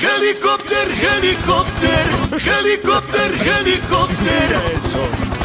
Helicópter, helicópter, helicópter, helicópter. Eso.